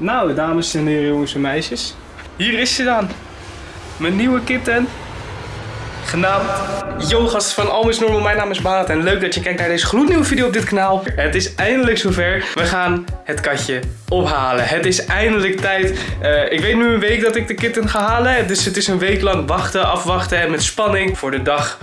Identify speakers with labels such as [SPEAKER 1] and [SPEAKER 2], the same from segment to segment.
[SPEAKER 1] Nou, dames en heren, jongens en meisjes. Hier is ze dan. Mijn nieuwe kitten. Genaamd Yogas van Almis Normal. Mijn naam is Baat en leuk dat je kijkt naar deze gloednieuwe video op dit kanaal. Het is eindelijk zover. We gaan het katje ophalen. Het is eindelijk tijd. Eh, ik weet nu een week dat ik de kitten ga halen. Dus het is een week lang wachten, afwachten en met spanning voor de dag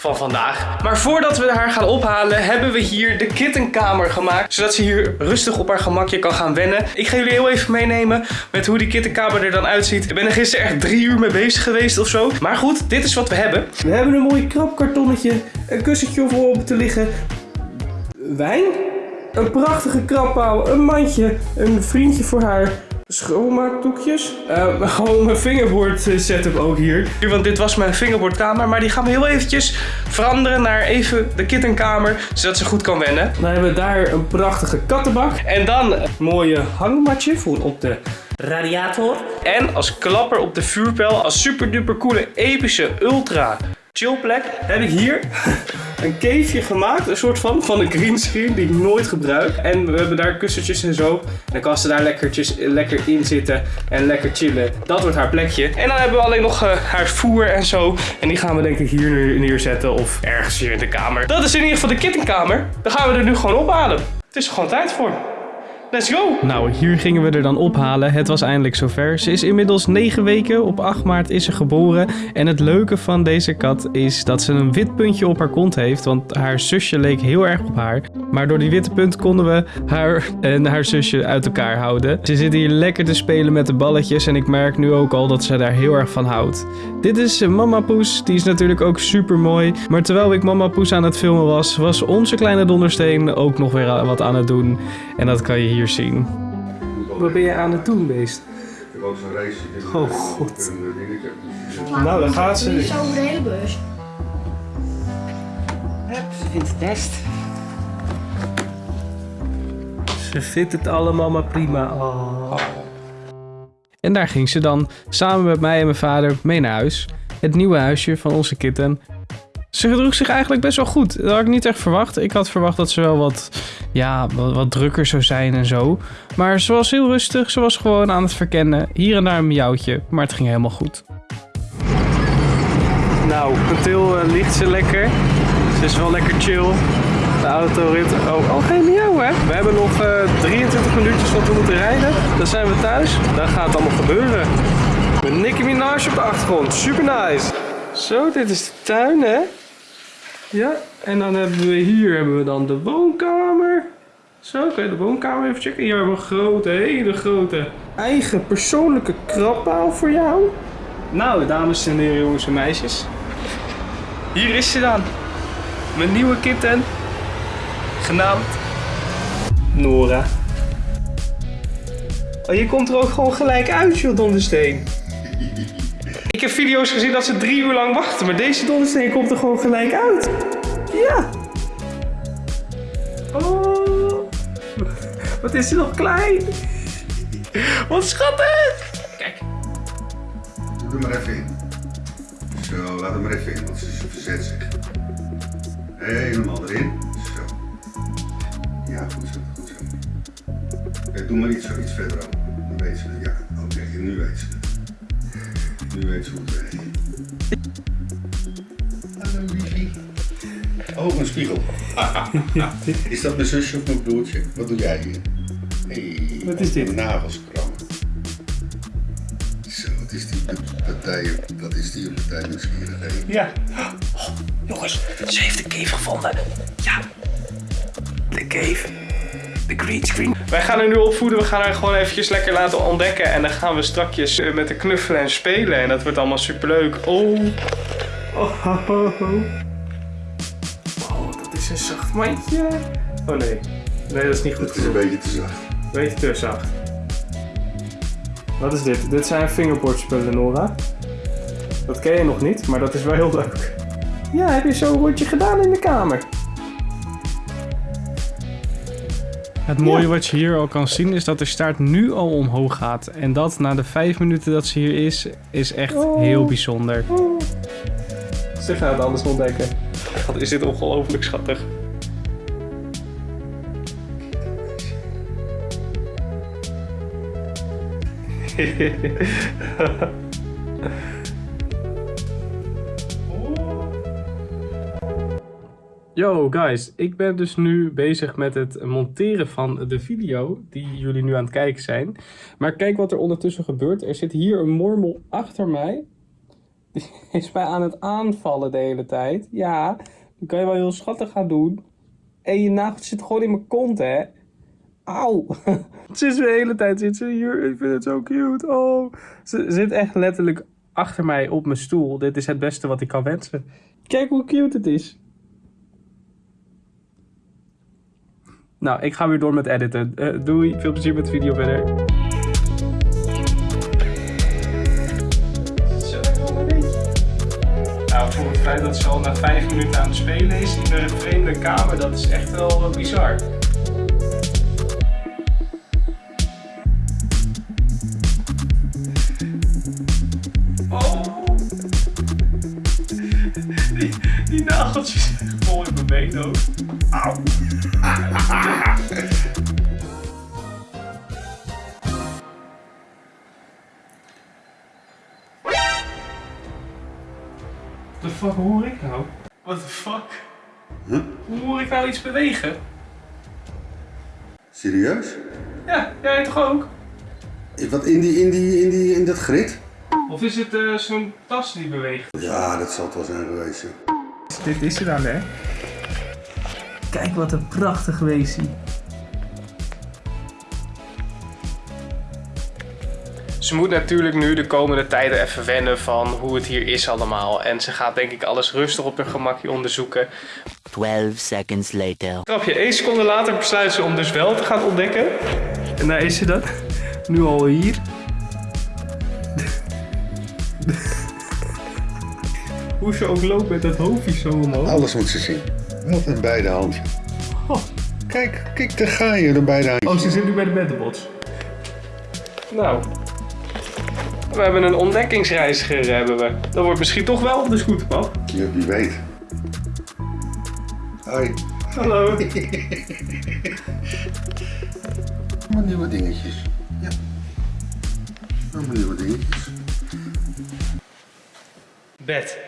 [SPEAKER 1] van vandaag. Maar voordat we haar gaan ophalen, hebben we hier de kittenkamer gemaakt. Zodat ze hier rustig op haar gemakje kan gaan wennen. Ik ga jullie heel even meenemen met hoe die kittenkamer er dan uitziet. Ik ben er gisteren echt drie uur mee bezig geweest of zo. Maar goed, dit is wat we hebben. We hebben een mooi krabkartonnetje, een kussentje om op te liggen. Wijn? Een prachtige krabpaal, een mandje, een vriendje voor haar. Schoonmaakdoekjes. Uh, gewoon mijn fingerboard eh, setup ook hier. Want dit was mijn fingerboardkamer. Maar die gaan we heel eventjes veranderen naar even de kittenkamer. Zodat ze goed kan wennen. Dan hebben we daar een prachtige kattenbak. En dan een mooie hangmatje voor op de radiator. En als klapper op de vuurpijl. Als super duper coole epische ultra chillplek heb ik hier een caveje gemaakt. Een soort van, van een greenscreen die ik nooit gebruik. En we hebben daar kussentjes en zo. En dan kan ze daar lekkertjes, lekker in zitten en lekker chillen. Dat wordt haar plekje. En dan hebben we alleen nog uh, haar voer en zo. En die gaan we denk ik hier neerzetten of ergens hier in de kamer. Dat is in ieder geval de kittenkamer. Dan gaan we er nu gewoon ophalen. Het is er gewoon tijd voor. Let's go! Nou, hier gingen we er dan ophalen. Het was eindelijk zover. Ze is inmiddels 9 weken. Op 8 maart is ze geboren. En het leuke van deze kat is dat ze een wit puntje op haar kont heeft. Want haar zusje leek heel erg op haar. Maar door die witte punt konden we haar en haar zusje uit elkaar houden. Ze zit hier lekker te spelen met de balletjes. En ik merk nu ook al dat ze daar heel erg van houdt. Dit is Mama Poes. Die is natuurlijk ook super mooi. Maar terwijl ik Mama Poes aan het filmen was, was onze kleine dondersteen ook nog weer wat aan het doen. En dat kan je hier zien. Wat ben je aan het doen, beest?
[SPEAKER 2] Ik was een race.
[SPEAKER 1] Oh god. Nou, dan gaat ze.
[SPEAKER 3] Zo over de hele bus.
[SPEAKER 4] Ze vindt het best.
[SPEAKER 1] Ze vindt het allemaal maar prima. Oh. En daar ging ze dan, samen met mij en mijn vader, mee naar huis. Het nieuwe huisje van onze kitten. Ze gedroeg zich eigenlijk best wel goed. Dat had ik niet echt verwacht. Ik had verwacht dat ze wel wat, ja, wat, wat drukker zou zijn en zo. Maar ze was heel rustig. Ze was gewoon aan het verkennen. Hier en daar een miauwtje. Maar het ging helemaal goed. Nou, Patil uh, ligt ze lekker. Ze is wel lekker chill. De autorit. Oh, oh geen miauw hè. We hebben nog uh, 23 minuutjes wat we moeten rijden. Dan zijn we thuis. Dan gaat het allemaal gebeuren. Met Nicki Minaj op de achtergrond. Super nice. Zo, dit is de tuin hè. Ja, en dan hebben we hier hebben we dan de woonkamer. Zo, je de woonkamer even checken. Hier hebben we een grote, hele grote eigen persoonlijke krabpaal voor jou. Nou, dames en heren, jongens en meisjes. Hier is ze dan. Mijn nieuwe kitten. Genaamd Nora. Oh, je komt er ook gewoon gelijk uit, joh, Dondersteen. Ik heb video's gezien dat ze drie uur lang wachten, maar deze dondersteen komt er gewoon gelijk uit. Ja. Oh. Wat is ze nog klein. Wat schattig. Kijk.
[SPEAKER 2] Doe er maar even in. Zo, laat hem maar even in, want ze verzet zich. Helemaal erin. Zo. Ja, goed zo, goed zo. Doe maar iets, iets verder. Dan weet ze het. Ja, oké, nu weet ze het. Nu weet ze hoe het werkt. Hallo liefie. Oh, een spiegel. is dat mijn zusje of mijn broertje? Wat doe jij hier? Hey,
[SPEAKER 1] Wat is dit?
[SPEAKER 2] Mijn nagels krammen. Zo, wat is die partij, wat is die partij nieuwsgierig?
[SPEAKER 1] Ja. Oh, jongens, ze heeft de cave gevonden. Ja. De cave. De green screen. Wij gaan haar nu opvoeden. We gaan haar gewoon eventjes lekker laten ontdekken. En dan gaan we strakjes eh, met de knuffelen en spelen. En dat wordt allemaal superleuk. Oh. Oh. Oh, dat is een zacht mandje. Oh nee. Nee, dat is niet goed.
[SPEAKER 2] Dat is een beetje te zacht.
[SPEAKER 1] Beetje te zacht. Wat is dit? Dit zijn fingerboardspullen, Nora. Dat ken je nog niet, maar dat is wel heel leuk. Ja, heb je zo'n rondje gedaan in de kamer? Het mooie wat je hier al kan zien is dat de staart nu al omhoog gaat. En dat na de vijf minuten dat ze hier is, is echt
[SPEAKER 5] Oh.
[SPEAKER 1] heel bijzonder. Ze gaat alles ontdekken. Wat is dit ongelooflijk schattig. Yo guys, ik ben dus nu bezig met het monteren van de video die jullie nu aan het kijken zijn. Maar kijk wat er ondertussen gebeurt. Er zit hier een mormel achter mij. Die is mij aan het aanvallen de hele tijd. Ja, dan kan je wel heel schattig gaan doen. En je nagel zit gewoon in mijn kont, hè. Auw. Ze is de hele tijd zit ze hier. Ik vind het zo cute. Oh. Ze zit echt letterlijk achter mij op mijn stoel. Dit is het beste wat ik kan wensen. Kijk hoe cute het is. Nou, ik ga weer door met editen. Eh, doei, veel plezier met de video verder. Nou, voor het feit dat ze al na vijf minuten aan het spelen is in een vreemde kamer, dat is echt wel bizar. Oh! Die, nageltjes vol in mijn been. Auw. The fuck hoor ik nou? What the fuck?
[SPEAKER 2] Huh?
[SPEAKER 1] Hoe hoor ik nou iets bewegen?
[SPEAKER 2] Serieus?
[SPEAKER 1] Ja, jij toch ook?
[SPEAKER 2] Wat in, die, in, die, in, die, in dat grid?
[SPEAKER 1] Of is het eh, zo'n tas die beweegt?
[SPEAKER 2] Ja, dat zal het wel zijn geweest.
[SPEAKER 1] Dit is het dan, hè? Kijk wat een prachtig weesie. Ze moet natuurlijk nu de komende tijden even wennen van hoe het hier is allemaal. En ze gaat denk ik alles rustig op haar gemakje onderzoeken.
[SPEAKER 3] 12 seconds later.
[SPEAKER 1] Grapje, één seconde later besluit ze om dus wel te gaan ontdekken. En daar is ze dan. Nu al hier. Hoe ze ook loopt met dat hoofdje zo omhoog.
[SPEAKER 2] Alles moet ze zien. Wat een beide handje. Oh, kijk, kijk, daar ga je, de beide handjes.
[SPEAKER 1] Oh, ze zit nu bij de beddenbots. Nou. We hebben een ontdekkingsreiziger, hebben we. Dat wordt misschien toch wel op de scooterpad.
[SPEAKER 2] Ja, wie weet. Hoi.
[SPEAKER 1] Hallo.
[SPEAKER 2] Allemaal nieuwe dingetjes. Ja. Allemaal nieuwe dingetjes.
[SPEAKER 1] Bed.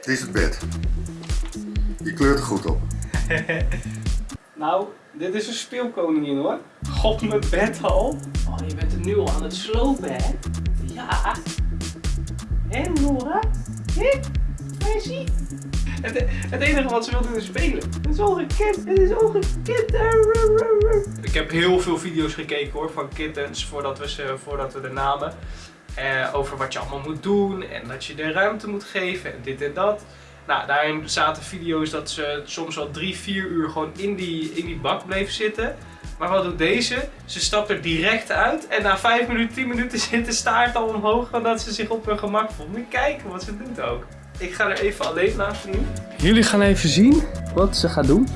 [SPEAKER 2] Dit is het bed. Je kleurt er goed op.
[SPEAKER 1] Nou, dit is een speelkoningin hoor. God, mijn bed al. Oh, je bent er nu al aan het slopen, hè? Ja. Hé, Nora? Hé? Meisje? Het, het enige wat ze wil doen is spelen. Het is ongekend. Het is ongekend. Ik heb heel veel video's gekeken hoor, van kittens voordat we, ze, voordat we er namen. Eh, over wat je allemaal moet doen en dat je de ruimte moet geven en dit en dat. Nou, daarin zaten video's dat ze soms wel drie, vier uur gewoon in die, in die bak bleef zitten. Maar wat doet deze? Ze stapt er direct uit en na 5 minuten, 10 minuten zit de staart al omhoog omdat ze zich op hun gemak voelt. Moet kijken wat ze doet ook. Ik ga er even alleen laten nu. Jullie gaan even zien wat ze gaat doen.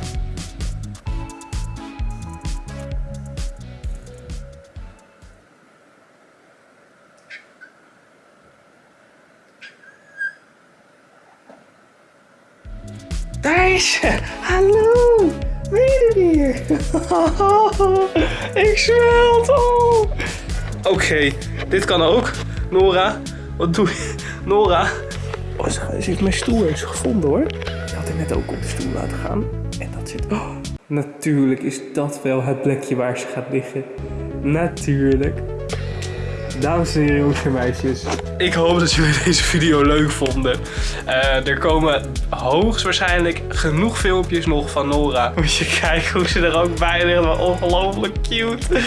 [SPEAKER 1] Daar is ze! Hallo! Er weer? Ik smelt! Oh. Oké, dit kan ook. Nora, wat doe je? Nora. Oh, ze, heeft mijn stoel eens gevonden hoor. Ik had haar net ook op de stoel laten gaan. En dat zit... Oh, natuurlijk is dat wel het plekje waar ze gaat liggen. Natuurlijk. Dames en heren, jongens en meisjes. Ik hoop dat jullie deze video leuk vonden. Eh, er komen hoogstwaarschijnlijk genoeg filmpjes nog van Nora. Moet je kijken hoe ze er ook bij ligt. Wat ongelooflijk cute.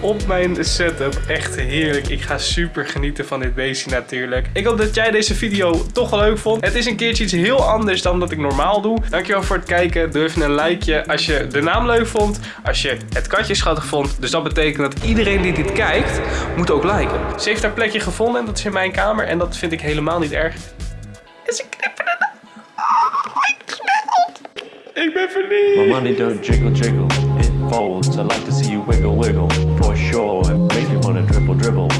[SPEAKER 1] Op mijn setup. Echt heerlijk. Ik ga super genieten van dit beestje natuurlijk. Ik hoop dat jij deze video toch leuk vond. Het is een keertje iets heel anders dan dat ik normaal doe. Dankjewel voor het kijken. Doe even een likeje als je de naam leuk vond. Als je het katje schattig vond. Dus dat betekent dat iedereen die dit kijkt, moet ook liken. Ze heeft haar plekje gevonden en dat is in mijn kamer. En dat vind ik helemaal niet erg. En ze knipperde. Oh, ik smelt. Ik ben verliefd.
[SPEAKER 4] My money don't jiggle jiggle, it folds. I like to see you wiggle wiggle, for sure. It makes me wanna dribble